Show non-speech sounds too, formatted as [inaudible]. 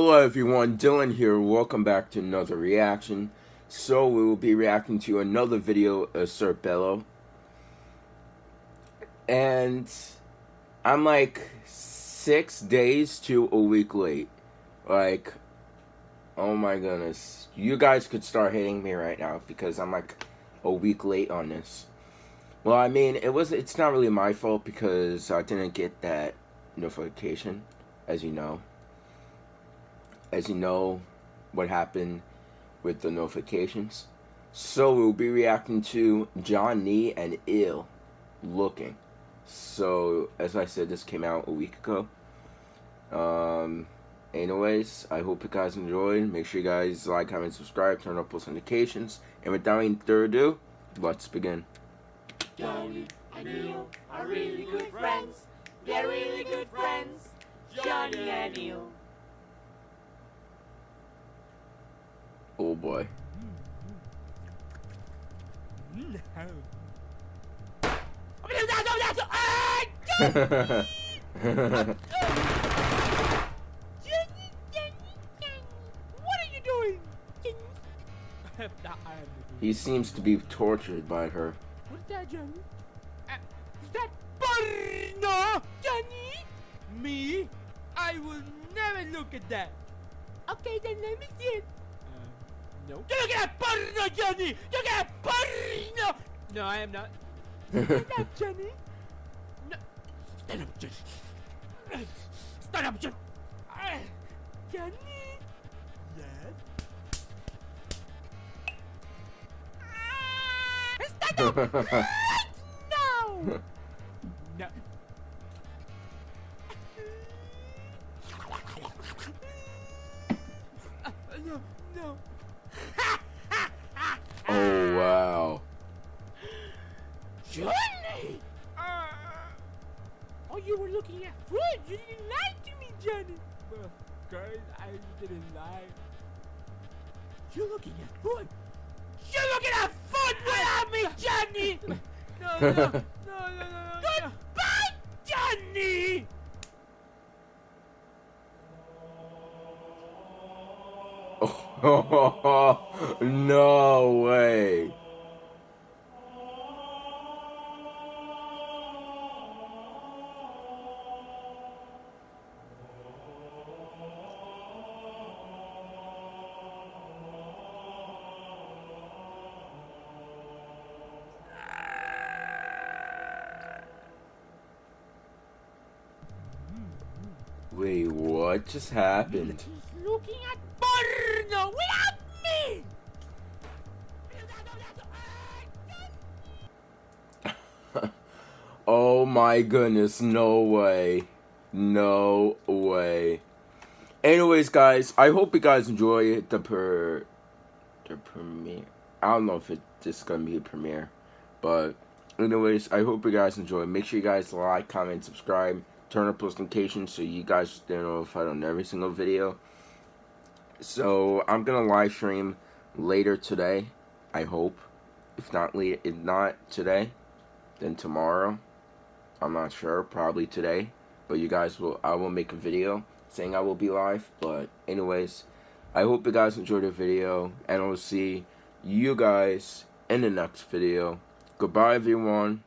Hello everyone, Dylan here. Welcome back to another reaction. So we will be reacting to another video of Sr Pelo. And I'm like six days to a week late. Like, oh my goodness. You guys could start hating me right now because I'm like a week late on this. Well, I mean, it was it's not really my fault because I didn't get that notification, as you know as you know what happened with the notifications. So we'll be reacting to Johnny and Ill looking. So as I said, this came out a week ago. Um, anyways, I hope you guys enjoyed. Make sure you guys like, comment, subscribe, turn on post notifications. And without any further ado, let's begin. Johnny and Ill are really good friends. They're really good friends. Johnny and Ill. Boy. [laughs] he seems to be tortured by her. What's that, Johnny? Uh, is that porno, Johnny? Me? I will never look at that. Okay, then let me see it. No. You at porno, Johnny! You get porno! No, I am not. [laughs] Stand up, Johnny. No. Stand up, Johnny. Stand up, Johnny. Johnny. Yes. Stand up [laughs] right now. no. no, no. [laughs] oh, wow. Johnny! Uh, oh, you were looking at food. You didn't lie to me, Johnny. Well, girls, I didn't lie. You're looking at food. You're looking at food without me, Johnny! [laughs] no, no. [laughs] no way. Wait, what just happened? Without me! [laughs] oh my goodness, no way. No way. Anyways, guys, I hope you guys enjoy the per the premiere. I don't know if it's just gonna be a premiere, but anyways, I hope you guys enjoy. Make sure you guys like, comment, subscribe, turn on post notifications so you guys stay notified on every single video. So I'm gonna live stream later today. I hope. If not, if not today, then tomorrow. I'm not sure. Probably today. But you guys will. I will make a video saying I will be live. But anyways, I hope you guys enjoyed the video, and I will see you guys in the next video. Goodbye, everyone.